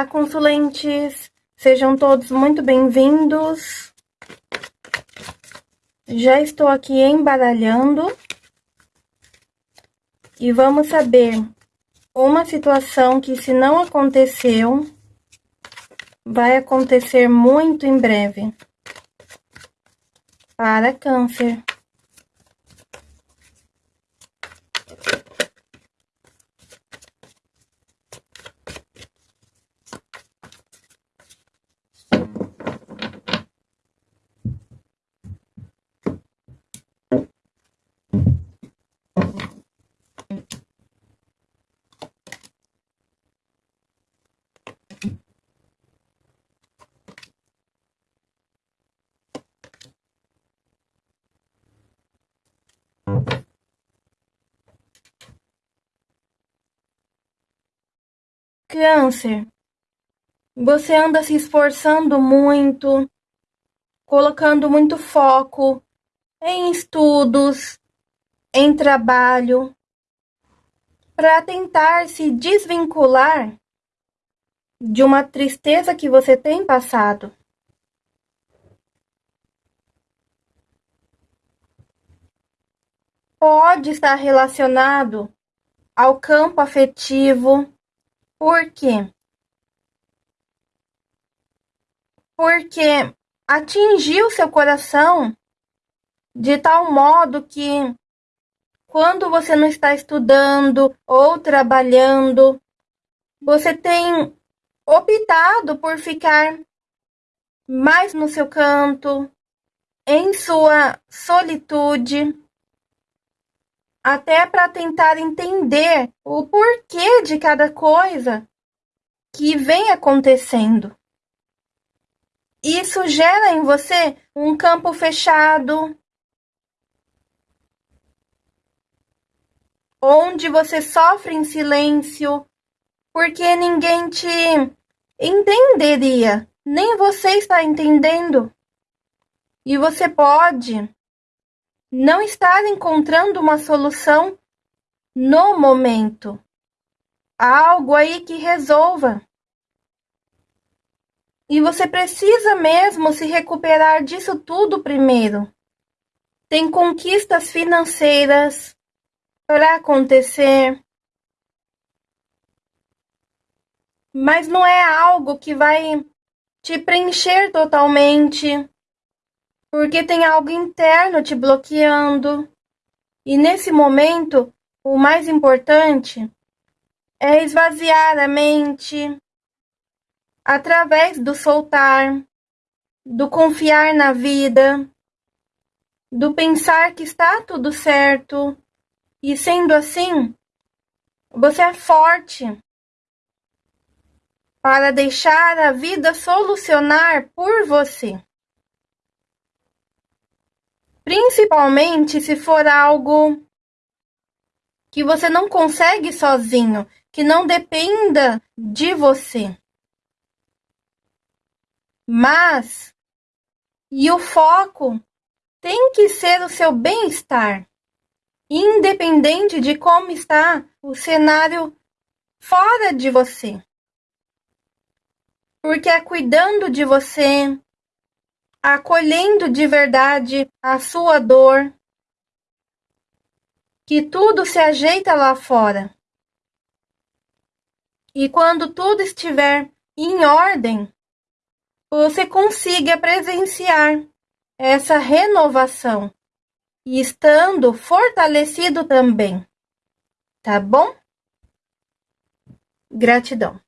Olá, consulentes! Sejam todos muito bem-vindos. Já estou aqui embaralhando. E vamos saber uma situação que, se não aconteceu, vai acontecer muito em breve. Para câncer. Câncer, você anda se esforçando muito, colocando muito foco em estudos, em trabalho, para tentar se desvincular de uma tristeza que você tem passado. Pode estar relacionado ao campo afetivo por quê? Porque atingiu seu coração de tal modo que quando você não está estudando ou trabalhando, você tem optado por ficar mais no seu canto, em sua solitude, até para tentar entender o porquê de cada coisa que vem acontecendo. Isso gera em você um campo fechado, onde você sofre em silêncio, porque ninguém te entenderia, nem você está entendendo. E você pode não estar encontrando uma solução no momento. Algo aí que resolva. E você precisa mesmo se recuperar disso tudo primeiro. Tem conquistas financeiras para acontecer. Mas não é algo que vai te preencher totalmente porque tem algo interno te bloqueando. E nesse momento, o mais importante é esvaziar a mente através do soltar, do confiar na vida, do pensar que está tudo certo. E sendo assim, você é forte para deixar a vida solucionar por você. Principalmente se for algo que você não consegue sozinho, que não dependa de você. Mas e o foco tem que ser o seu bem-estar, independente de como está o cenário fora de você. Porque é cuidando de você, acolhendo de verdade a sua dor, que tudo se ajeita lá fora. E quando tudo estiver em ordem, você consiga presenciar essa renovação e estando fortalecido também. Tá bom? Gratidão.